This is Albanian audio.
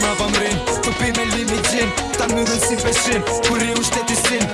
Ma vëmrin, tupi me limitjin Tam një dhënë si peshin, kur e ushtetisin